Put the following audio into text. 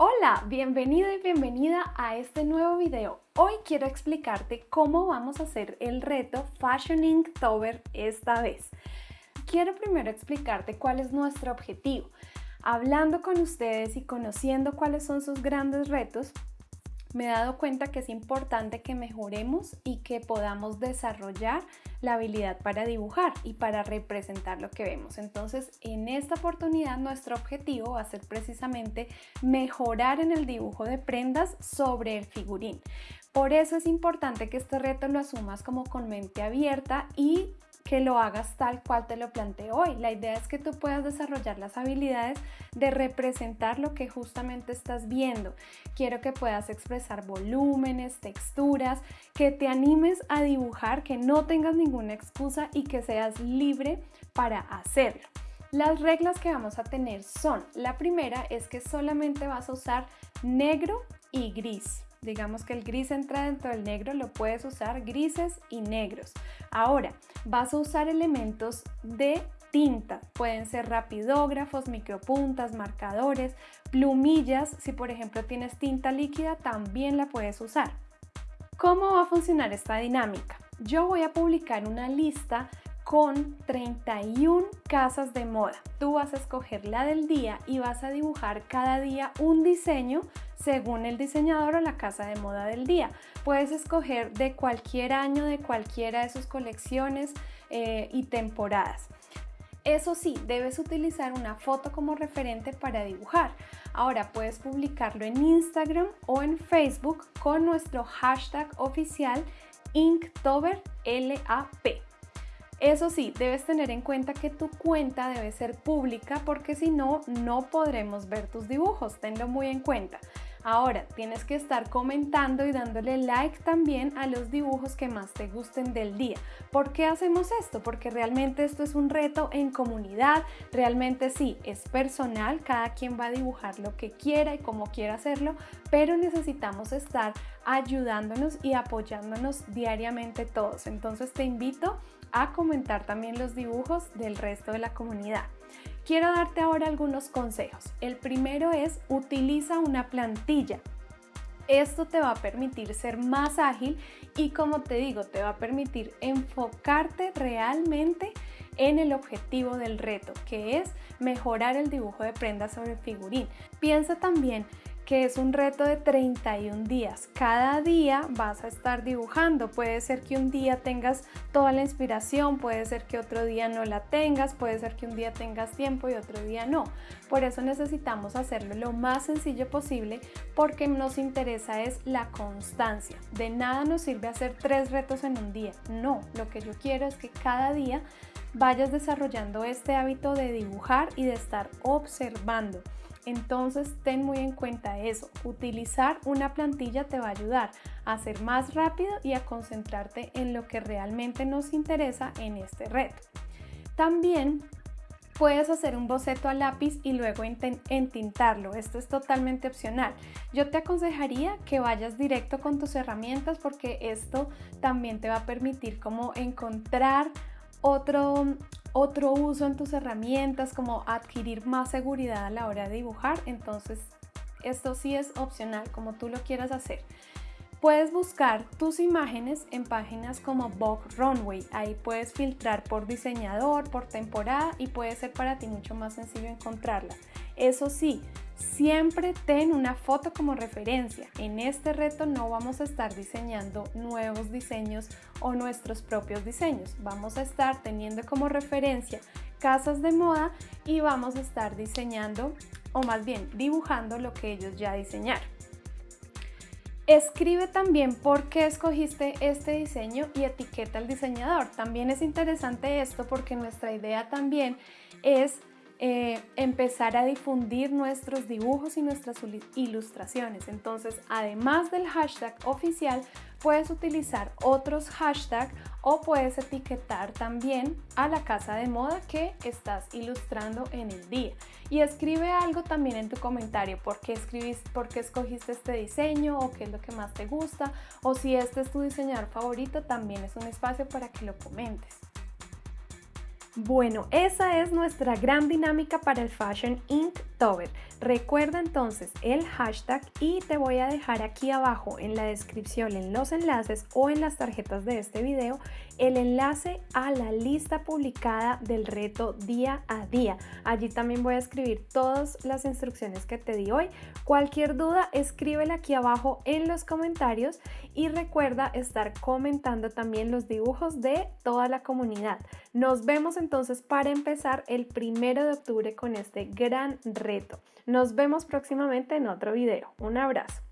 Hola, bienvenido y bienvenida a este nuevo video. Hoy quiero explicarte cómo vamos a hacer el reto Fashion Inktober esta vez. Quiero primero explicarte cuál es nuestro objetivo. Hablando con ustedes y conociendo cuáles son sus grandes retos, me he dado cuenta que es importante que mejoremos y que podamos desarrollar la habilidad para dibujar y para representar lo que vemos. Entonces, en esta oportunidad nuestro objetivo va a ser precisamente mejorar en el dibujo de prendas sobre el figurín. Por eso es importante que este reto lo asumas como con mente abierta y que lo hagas tal cual te lo planteo hoy. La idea es que tú puedas desarrollar las habilidades de representar lo que justamente estás viendo. Quiero que puedas expresar volúmenes, texturas, que te animes a dibujar, que no tengas ninguna excusa y que seas libre para hacerlo. Las reglas que vamos a tener son, la primera es que solamente vas a usar negro y gris. Digamos que el gris entra dentro del negro, lo puedes usar grises y negros. Ahora, vas a usar elementos de tinta. Pueden ser rapidógrafos, micropuntas, marcadores, plumillas. Si por ejemplo tienes tinta líquida, también la puedes usar. ¿Cómo va a funcionar esta dinámica? Yo voy a publicar una lista con 31 casas de moda. Tú vas a escoger la del día y vas a dibujar cada día un diseño según el diseñador o la casa de moda del día. Puedes escoger de cualquier año, de cualquiera de sus colecciones eh, y temporadas. Eso sí, debes utilizar una foto como referente para dibujar. Ahora puedes publicarlo en Instagram o en Facebook con nuestro hashtag oficial InktoberLAP. Eso sí, debes tener en cuenta que tu cuenta debe ser pública porque si no, no podremos ver tus dibujos. Tenlo muy en cuenta. Ahora, tienes que estar comentando y dándole like también a los dibujos que más te gusten del día. ¿Por qué hacemos esto? Porque realmente esto es un reto en comunidad, realmente sí, es personal, cada quien va a dibujar lo que quiera y como quiera hacerlo, pero necesitamos estar ayudándonos y apoyándonos diariamente todos. Entonces te invito a comentar también los dibujos del resto de la comunidad. Quiero darte ahora algunos consejos. El primero es utiliza una plantilla. Esto te va a permitir ser más ágil y como te digo, te va a permitir enfocarte realmente en el objetivo del reto, que es mejorar el dibujo de prendas sobre figurín. Piensa también que es un reto de 31 días. Cada día vas a estar dibujando. Puede ser que un día tengas toda la inspiración, puede ser que otro día no la tengas, puede ser que un día tengas tiempo y otro día no. Por eso necesitamos hacerlo lo más sencillo posible porque nos interesa es la constancia. De nada nos sirve hacer tres retos en un día. No, lo que yo quiero es que cada día vayas desarrollando este hábito de dibujar y de estar observando. Entonces ten muy en cuenta eso, utilizar una plantilla te va a ayudar a ser más rápido y a concentrarte en lo que realmente nos interesa en este reto. También puedes hacer un boceto a lápiz y luego entintarlo. Esto es totalmente opcional. Yo te aconsejaría que vayas directo con tus herramientas porque esto también te va a permitir como encontrar otro, otro uso en tus herramientas, como adquirir más seguridad a la hora de dibujar. Entonces, esto sí es opcional, como tú lo quieras hacer. Puedes buscar tus imágenes en páginas como Vogue Runway. Ahí puedes filtrar por diseñador, por temporada y puede ser para ti mucho más sencillo encontrarla. Eso sí, Siempre ten una foto como referencia. En este reto no vamos a estar diseñando nuevos diseños o nuestros propios diseños. Vamos a estar teniendo como referencia casas de moda y vamos a estar diseñando o más bien dibujando lo que ellos ya diseñaron. Escribe también por qué escogiste este diseño y etiqueta al diseñador. También es interesante esto porque nuestra idea también es eh, empezar a difundir nuestros dibujos y nuestras ilustraciones. Entonces, además del hashtag oficial, puedes utilizar otros hashtags o puedes etiquetar también a la casa de moda que estás ilustrando en el día. Y escribe algo también en tu comentario, por qué, escribiste, por qué escogiste este diseño o qué es lo que más te gusta o si este es tu diseñador favorito, también es un espacio para que lo comentes. Bueno, esa es nuestra gran dinámica para el Fashion Inktober. Recuerda entonces el hashtag y te voy a dejar aquí abajo en la descripción, en los enlaces o en las tarjetas de este video, el enlace a la lista publicada del reto día a día. Allí también voy a escribir todas las instrucciones que te di hoy. Cualquier duda, escríbela aquí abajo en los comentarios y recuerda estar comentando también los dibujos de toda la comunidad. Nos vemos entonces para empezar el primero de octubre con este gran reto. Nos vemos próximamente en otro video. Un abrazo.